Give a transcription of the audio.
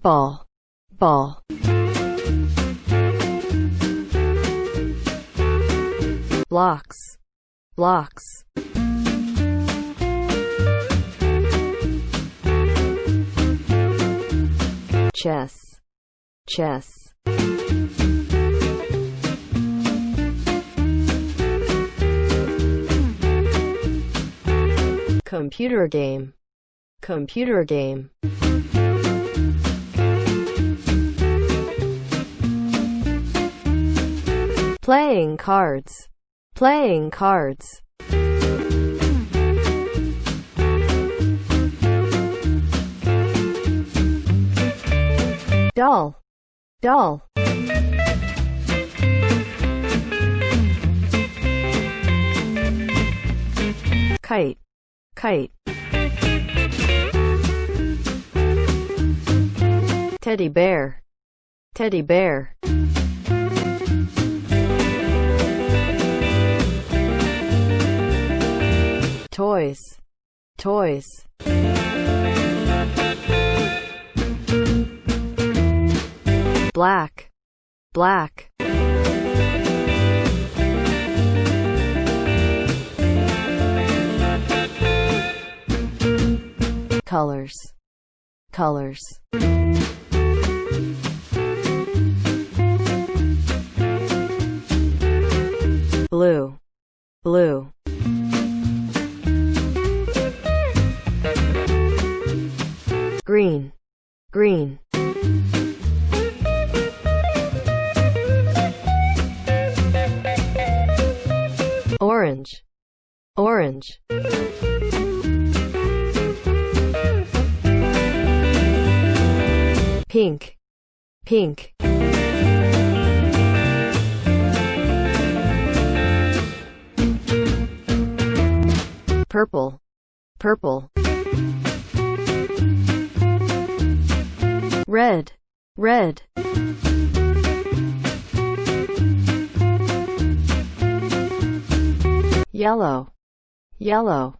football blocks. Blocks. Chess. Chess. Computer game. Computer game playing cards. Playing cards. Doll. Doll. Kite. Kite. Teddy bear. Teddy bear toys. Toys. Black. Black. Colors. Colors. Blue. Blue green. Green. Orange. Orange. Pink. Pink. Purple. Purple red. Red. Yellow. Yellow